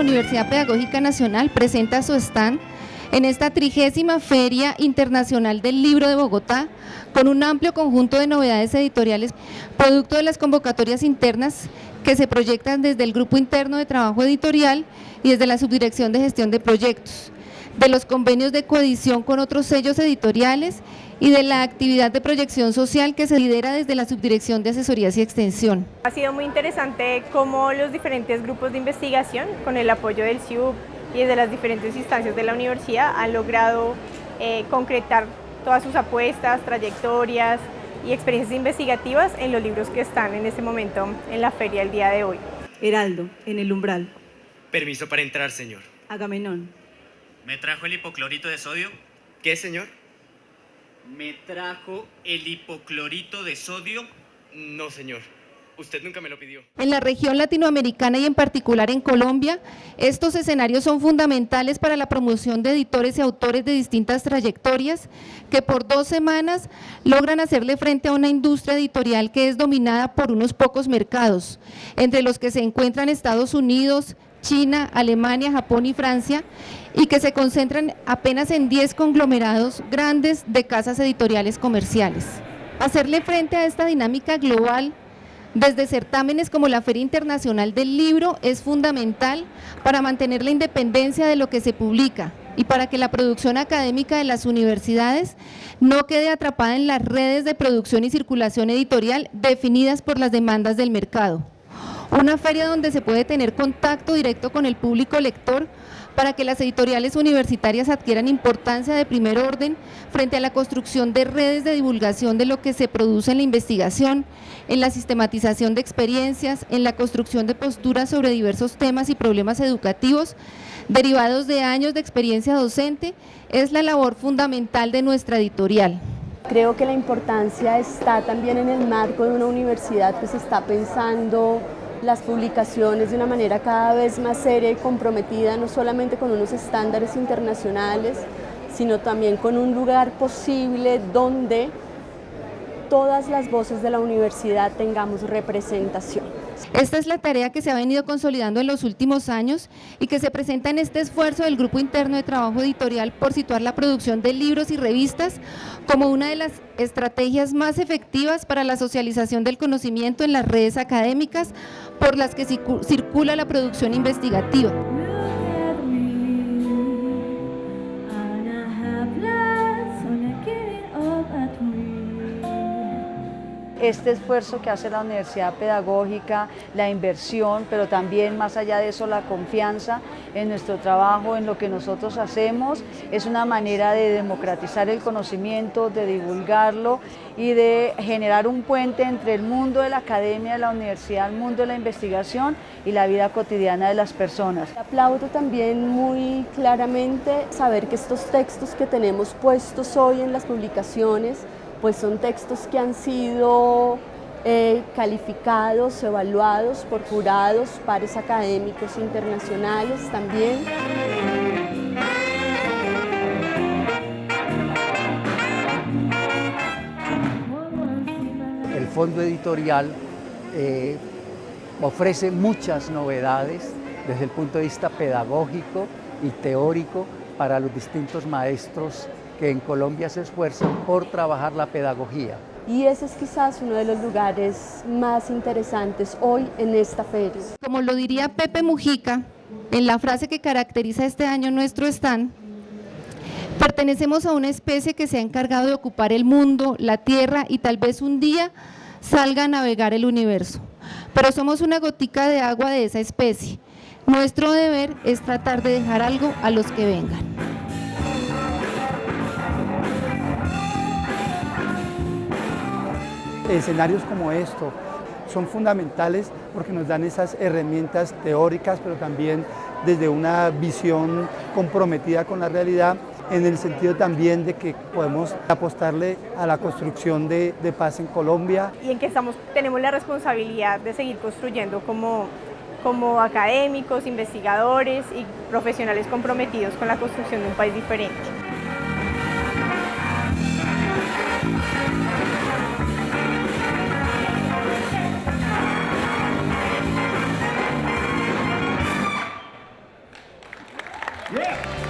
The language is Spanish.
Universidad Pedagógica Nacional presenta su stand en esta trigésima Feria Internacional del Libro de Bogotá, con un amplio conjunto de novedades editoriales, producto de las convocatorias internas que se proyectan desde el Grupo Interno de Trabajo Editorial y desde la Subdirección de Gestión de Proyectos, de los convenios de coedición con otros sellos editoriales y de la actividad de proyección social que se lidera desde la Subdirección de Asesorías y Extensión. Ha sido muy interesante cómo los diferentes grupos de investigación, con el apoyo del CIUB y desde las diferentes instancias de la universidad, han logrado eh, concretar todas sus apuestas, trayectorias y experiencias investigativas en los libros que están en este momento en la feria el día de hoy. Heraldo, en el umbral. Permiso para entrar, señor. Agamenón. ¿Me trajo el hipoclorito de sodio? ¿Qué, señor? ¿Me trajo el hipoclorito de sodio? No, señor. Usted nunca me lo pidió. En la región latinoamericana y en particular en Colombia, estos escenarios son fundamentales para la promoción de editores y autores de distintas trayectorias que por dos semanas logran hacerle frente a una industria editorial que es dominada por unos pocos mercados, entre los que se encuentran Estados Unidos, China, Alemania, Japón y Francia, y que se concentran apenas en 10 conglomerados grandes de casas editoriales comerciales. Hacerle frente a esta dinámica global desde certámenes como la Feria Internacional del Libro es fundamental para mantener la independencia de lo que se publica y para que la producción académica de las universidades no quede atrapada en las redes de producción y circulación editorial definidas por las demandas del mercado. Una feria donde se puede tener contacto directo con el público lector para que las editoriales universitarias adquieran importancia de primer orden frente a la construcción de redes de divulgación de lo que se produce en la investigación, en la sistematización de experiencias, en la construcción de posturas sobre diversos temas y problemas educativos derivados de años de experiencia docente, es la labor fundamental de nuestra editorial. Creo que la importancia está también en el marco de una universidad que se está pensando las publicaciones de una manera cada vez más seria y comprometida, no solamente con unos estándares internacionales, sino también con un lugar posible donde todas las voces de la universidad tengamos representación. Esta es la tarea que se ha venido consolidando en los últimos años y que se presenta en este esfuerzo del Grupo Interno de Trabajo Editorial por situar la producción de libros y revistas como una de las estrategias más efectivas para la socialización del conocimiento en las redes académicas por las que circula la producción investigativa. Este esfuerzo que hace la Universidad Pedagógica, la inversión, pero también más allá de eso la confianza en nuestro trabajo, en lo que nosotros hacemos, es una manera de democratizar el conocimiento, de divulgarlo y de generar un puente entre el mundo de la academia, de la universidad, el mundo de la investigación y la vida cotidiana de las personas. Aplaudo también muy claramente saber que estos textos que tenemos puestos hoy en las publicaciones pues son textos que han sido eh, calificados, evaluados por jurados, pares académicos internacionales también. El fondo editorial eh, ofrece muchas novedades desde el punto de vista pedagógico y teórico para los distintos maestros que en Colombia se esfuerzan por trabajar la pedagogía. Y ese es quizás uno de los lugares más interesantes hoy en esta feria. Como lo diría Pepe Mujica, en la frase que caracteriza este año nuestro stand, pertenecemos a una especie que se ha encargado de ocupar el mundo, la tierra y tal vez un día salga a navegar el universo. Pero somos una gotica de agua de esa especie. Nuestro deber es tratar de dejar algo a los que vengan. Escenarios como esto son fundamentales porque nos dan esas herramientas teóricas, pero también desde una visión comprometida con la realidad, en el sentido también de que podemos apostarle a la construcción de, paz en Colombia. Y en que estamos, tenemos la responsabilidad de seguir construyendo como, como académicos, investigadores y profesionales comprometidos con la construcción de un país diferente. Yeah.